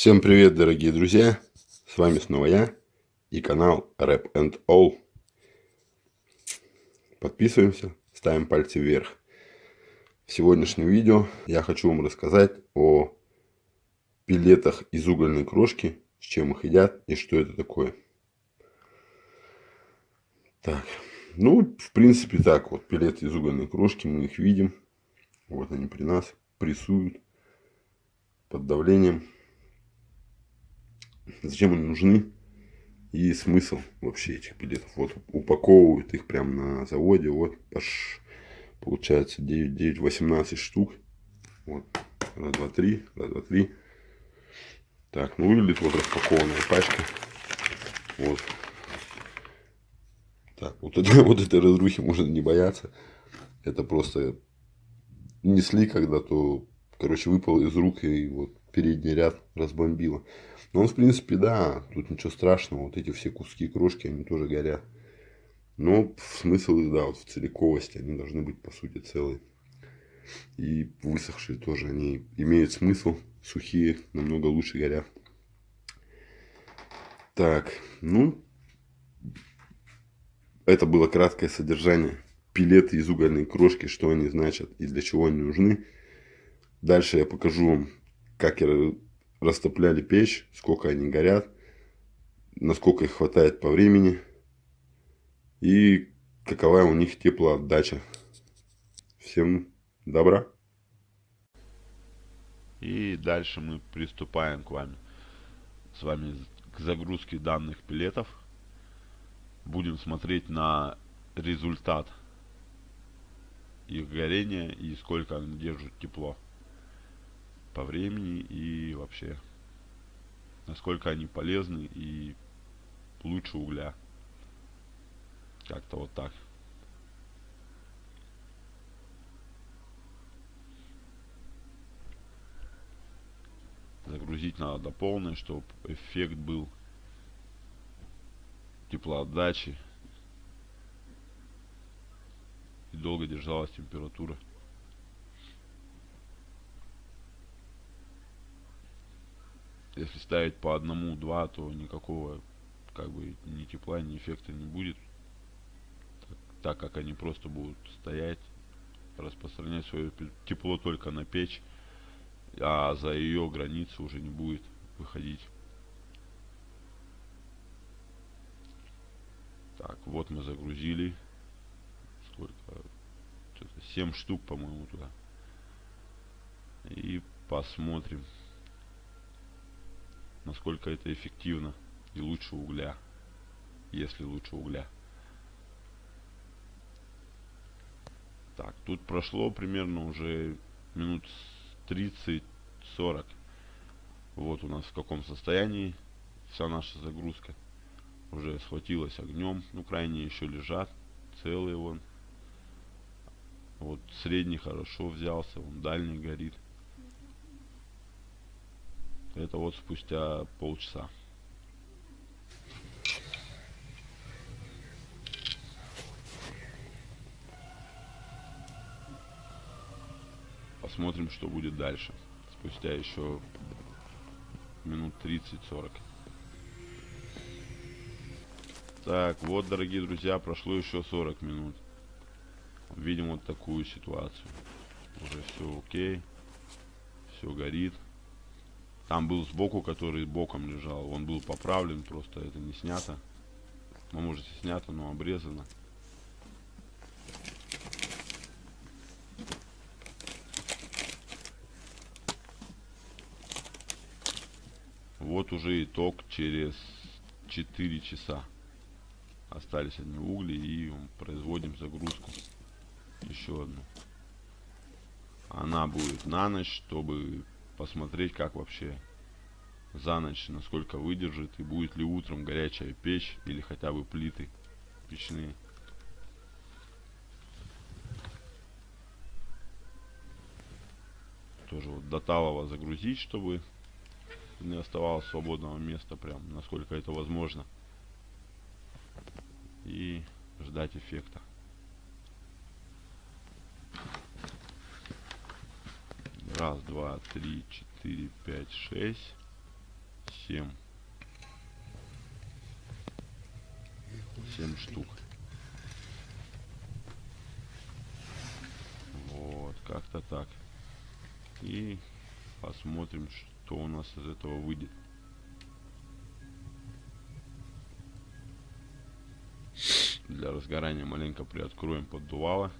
Всем привет, дорогие друзья! С вами снова я и канал Rap and All. Подписываемся, ставим пальцы вверх. В сегодняшнем видео я хочу вам рассказать о пилетах из угольной крошки, с чем их едят и что это такое. Так, ну, в принципе, так вот, пилеты из угольной крошки, мы их видим. Вот они при нас прессуют под давлением зачем они нужны и смысл вообще этих билетов. Вот упаковывают их прямо на заводе, вот аж получается 9, 9, 18 штук. Вот, раз, два, три, раз, два, три. Так, ну выглядит вот распакованная пачка. Вот. Так, вот, это, вот этой разрухи можно не бояться. Это просто несли когда-то, короче, выпал из рук и вот передний ряд разбомбило. Но он, в принципе, да, тут ничего страшного. Вот эти все куски крошки, они тоже горят. Но смысл да, вот в целиковости. Они должны быть, по сути, целые. И высохшие тоже. Они имеют смысл. Сухие намного лучше горят. Так, ну, это было краткое содержание. Пилеты из угольной крошки, что они значат и для чего они нужны. Дальше я покажу вам как растопляли печь, сколько они горят, насколько их хватает по времени и какова у них теплоотдача. Всем добра. И дальше мы приступаем к вами, с вами к загрузке данных пилетов. Будем смотреть на результат их горения и сколько они держат тепло по времени и вообще насколько они полезны и лучше угля. Как-то вот так. Загрузить надо до полной, чтобы эффект был теплоотдачи и долго держалась температура. Если ставить по одному-два, то никакого как бы ни тепла, ни эффекта не будет. Так, так как они просто будут стоять, распространять свое тепло только на печь, а за ее границы уже не будет выходить. Так, вот мы загрузили. Сколько? 7 штук, по-моему, туда. И посмотрим насколько это эффективно и лучше угля, если лучше угля. Так, тут прошло примерно уже минут 30-40. Вот у нас в каком состоянии вся наша загрузка. Уже схватилась огнем. Ну, крайние еще лежат. Целые вон. Вот средний хорошо взялся. Он дальний горит. Это вот спустя полчаса. Посмотрим, что будет дальше. Спустя еще минут 30-40. Так, вот, дорогие друзья, прошло еще 40 минут. Видим вот такую ситуацию. Уже все окей. Все горит. Там был сбоку, который боком лежал. Он был поправлен, просто это не снято. Ну, может и снято, но обрезано. Вот уже итог через 4 часа. Остались одни угли и производим загрузку. Еще одну. Она будет на ночь, чтобы посмотреть, как вообще за ночь, насколько выдержит и будет ли утром горячая печь или хотя бы плиты печные. Тоже вот до талого загрузить, чтобы не оставалось свободного места, прям насколько это возможно. И ждать эффекта. Раз, два, три, четыре, пять, шесть. 7. 7 штук. Вот, как-то так. И посмотрим, что у нас из этого выйдет. Для разгорания маленько приоткроем поддувало.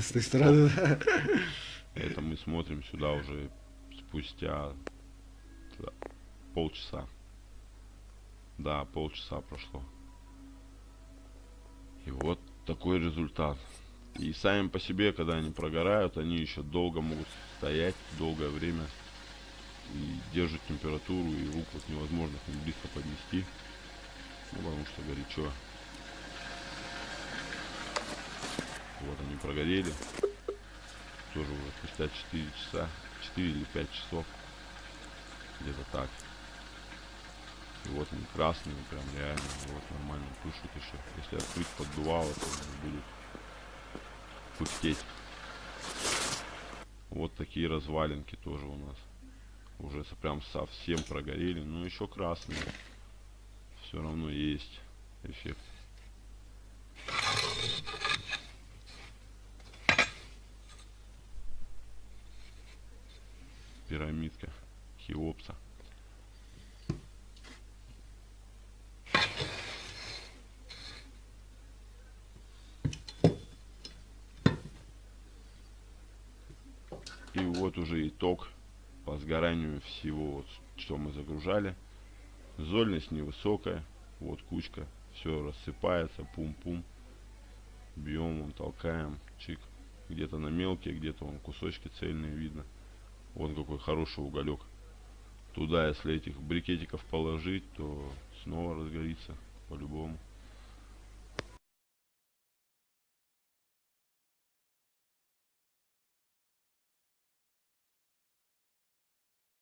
С той стороны. Это мы смотрим сюда уже спустя полчаса. Да, полчаса прошло. И вот такой результат. И сами по себе, когда они прогорают, они еще долго могут стоять, долгое время. И держат температуру, и рук вот невозможно к ним близко поднести. Ну, потому что горячо. Вот они прогорели. Тоже уже спустя 4 часа. 4 или 5 часов. Где-то так. И вот они красные, прям реально. Вот нормально тушат еще. Если открыть поддувало, то они будут пыхтеть. Вот такие развалинки тоже у нас. Уже прям совсем прогорели. Но еще красные. Все равно есть эффект. Пирамидка Хеопса. И вот уже итог по сгоранию всего, вот, что мы загружали. Зольность невысокая, вот кучка, все рассыпается, пум-пум. Бьем, толкаем, чик. Где-то на мелкие, где-то вон кусочки цельные видно. Вот какой хороший уголек. Туда, если этих брикетиков положить, то снова разгорится по-любому.